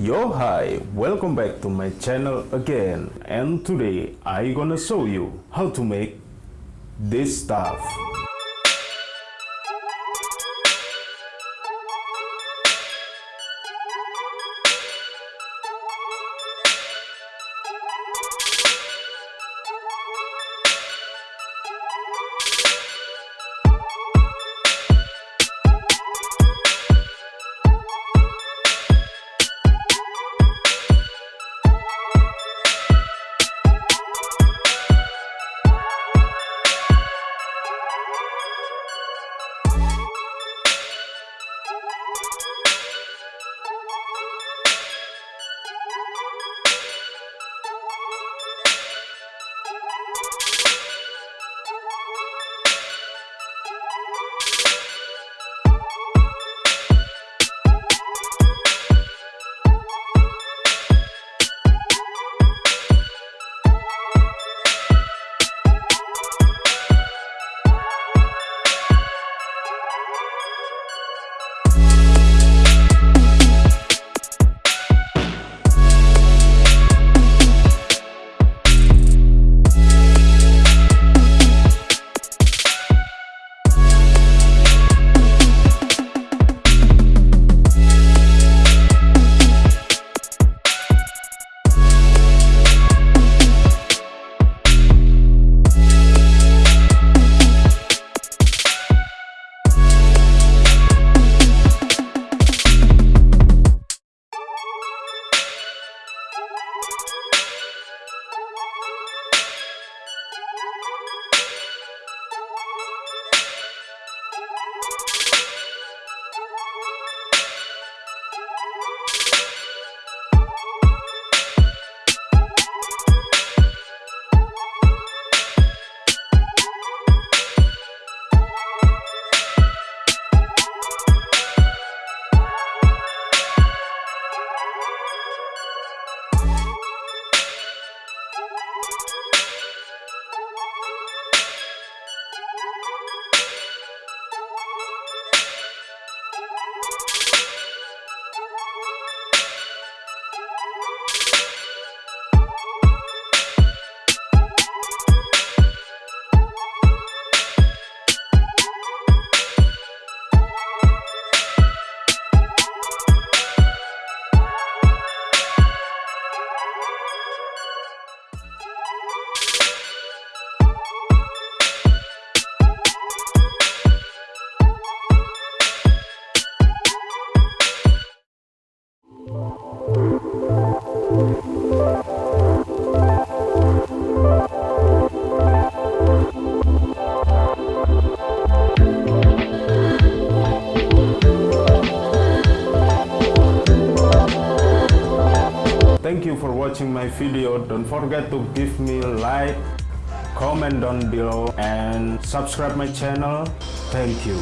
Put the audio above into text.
Yo hi, welcome back to my channel again and today I gonna show you how to make this stuff. Thank you for watching my video. Don't forget to give me like, comment down below and subscribe my channel. Thank you.